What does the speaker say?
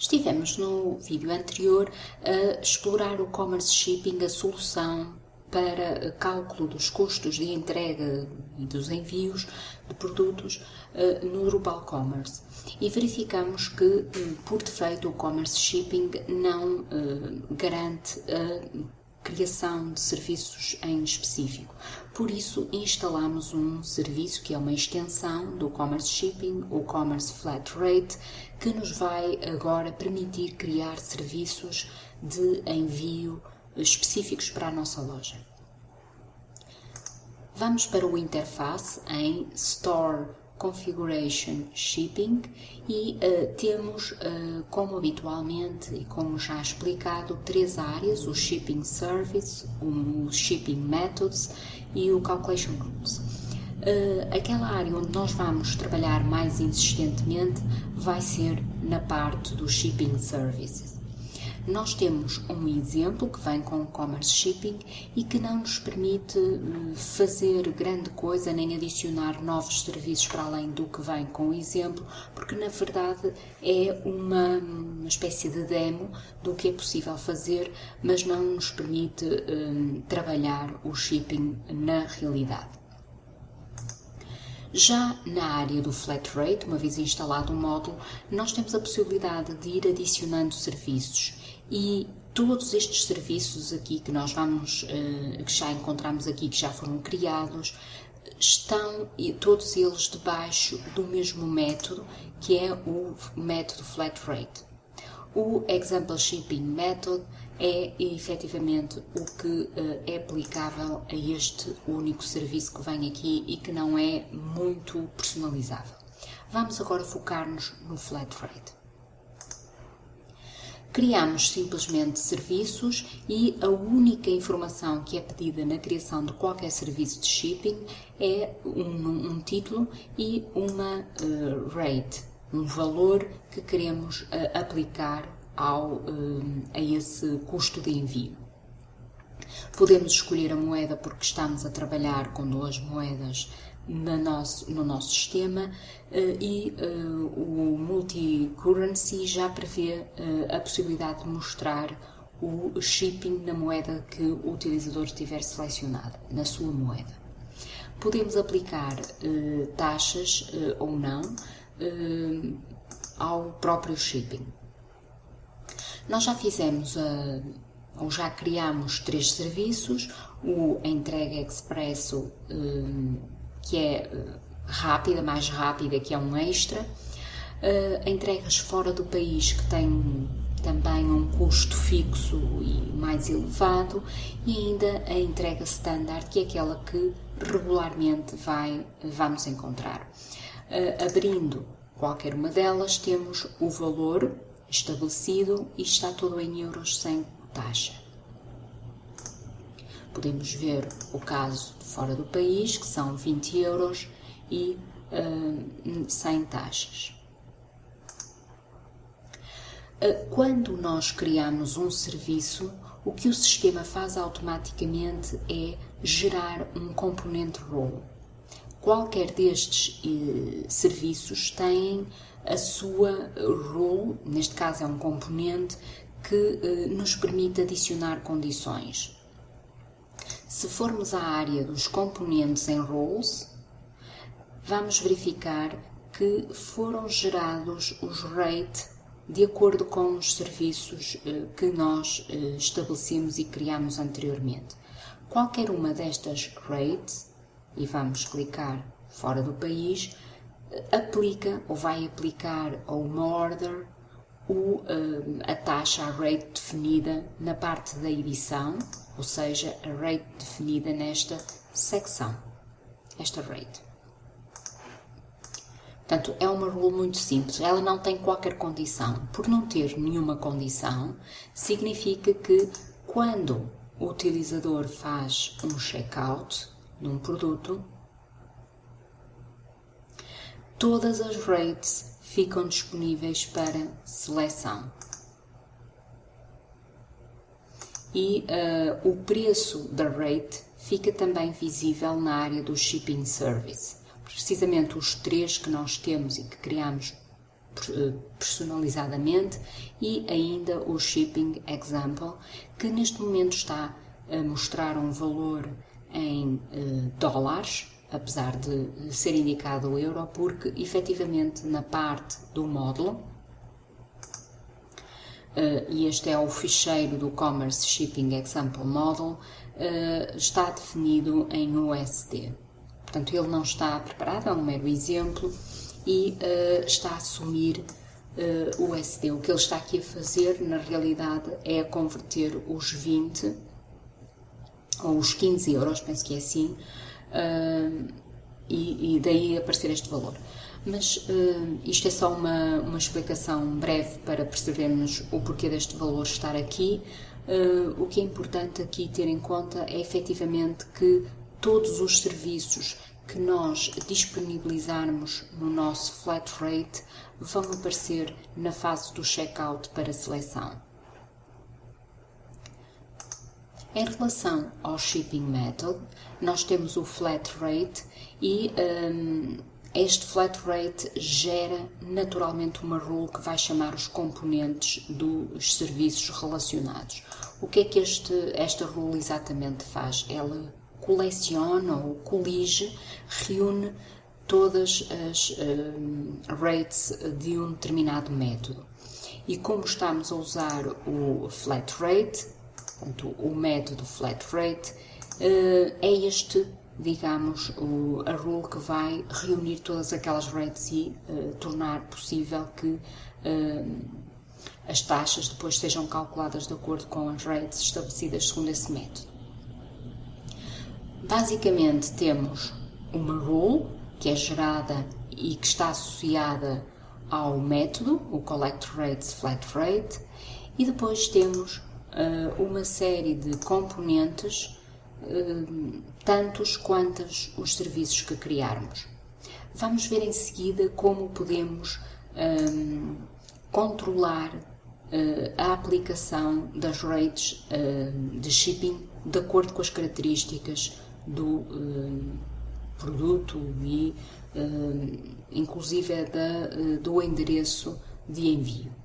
Estivemos no vídeo anterior a explorar o Commerce Shipping, a solução para cálculo dos custos de entrega e dos envios de produtos uh, no Drupal Commerce. E verificamos que, uh, por defeito, o Commerce Shipping não uh, garante a criação de serviços em específico. Por isso, instalamos um serviço que é uma extensão do Commerce Shipping, o Commerce Flat Rate, que nos vai agora permitir criar serviços de envio específicos para a nossa loja. Vamos para o interface em Store Configuration Shipping e uh, temos, uh, como habitualmente e como já explicado, três áreas, o Shipping Service, o Shipping Methods e o Calculation Rules. Uh, aquela área onde nós vamos trabalhar mais insistentemente vai ser na parte do Shipping Services. Nós temos um exemplo que vem com o Commerce Shipping e que não nos permite hum, fazer grande coisa nem adicionar novos serviços para além do que vem com o exemplo, porque na verdade é uma, uma espécie de demo do que é possível fazer, mas não nos permite um, trabalhar o shipping na realidade. Já na área do flat rate, uma vez instalado o um módulo, nós temos a possibilidade de ir adicionando serviços e todos estes serviços aqui que nós vamos, eh, que já encontramos aqui, que já foram criados, estão todos eles debaixo do mesmo método, que é o método flat rate. O Example Shipping Method é efetivamente o que uh, é aplicável a este único serviço que vem aqui e que não é muito personalizável. Vamos agora focar-nos no flat rate. Criamos simplesmente serviços e a única informação que é pedida na criação de qualquer serviço de shipping é um, um título e uma uh, rate, um valor que queremos uh, aplicar ao, uh, a esse custo de envio. Podemos escolher a moeda porque estamos a trabalhar com duas moedas no nosso, no nosso sistema e o multi-currency já prevê a possibilidade de mostrar o shipping na moeda que o utilizador tiver selecionado, na sua moeda. Podemos aplicar taxas ou não ao próprio shipping. Nós já fizemos, uh, ou já criamos três serviços, o entrega expresso, uh, que é rápida, mais rápida, que é um extra, entregas fora do país, que tem também um custo fixo e mais elevado, e ainda a entrega standard, que é aquela que regularmente vai, vamos encontrar. Abrindo qualquer uma delas, temos o valor estabelecido e está tudo em euros sem taxa. Podemos ver o caso fora do país, que são 20 euros e uh, sem taxas. Uh, quando nós criamos um serviço, o que o sistema faz automaticamente é gerar um componente role qualquer destes eh, serviços tem a sua role, neste caso é um componente, que eh, nos permite adicionar condições. Se formos à área dos componentes em roles, vamos verificar que foram gerados os rate de acordo com os serviços eh, que nós eh, estabelecemos e criamos anteriormente. Qualquer uma destas rates e vamos clicar fora do país, aplica ou vai aplicar a uma order o, a taxa, a rate definida na parte da edição, ou seja, a rate definida nesta secção, esta rate. Portanto, é uma rule muito simples, ela não tem qualquer condição. Por não ter nenhuma condição, significa que quando o utilizador faz um checkout, num produto, todas as rates ficam disponíveis para seleção. E uh, o preço da rate fica também visível na área do Shipping Service. Precisamente os três que nós temos e que criamos personalizadamente e ainda o Shipping Example, que neste momento está a mostrar um valor em dólares, apesar de ser indicado o euro, porque efetivamente na parte do módulo, e este é o ficheiro do Commerce Shipping Example Model, está definido em USD. Portanto, ele não está preparado, é um mero exemplo, e uh, está a assumir o SD. O que ele está aqui a fazer, na realidade, é converter os 20 ou os 15 euros, penso que é assim, uh, e, e, daí aparecer este valor. Mas isto é só uma, uma explicação breve para percebermos o porquê deste valor estar aqui. o que é importante aqui ter em conta é efetivamente que todos os serviços que nós disponibilizarmos no nosso flat rate vão aparecer na fase do checkout para seleção. Em relação ao shipping method, nós temos o flat rate e um, este flat rate gera naturalmente uma rule que vai chamar os componentes dos serviços relacionados. O que é que este, esta rule exatamente faz? Ela coleciona ou colige, reúne todas as uh, rates de um determinado método. E como estamos a usar o flat rate, portanto, o método flat rate, uh, é este, digamos, o, a rule que vai reunir todas aquelas rates e uh, tornar possível que as taxas depois sejam calculadas de acordo com as rates estabelecidas segundo esse método. Basicamente temos uma rule que é gerada e que está associada ao método, o Collect Rates Flat Rate, e depois temos uh, uma série de componentes, uh, tantos quantos os serviços que criarmos. Vamos ver em seguida como podemos um, eh, controlar uh, a aplicação das rates de shipping de acordo com as características do produto e inclusive é da, do endereço de envio.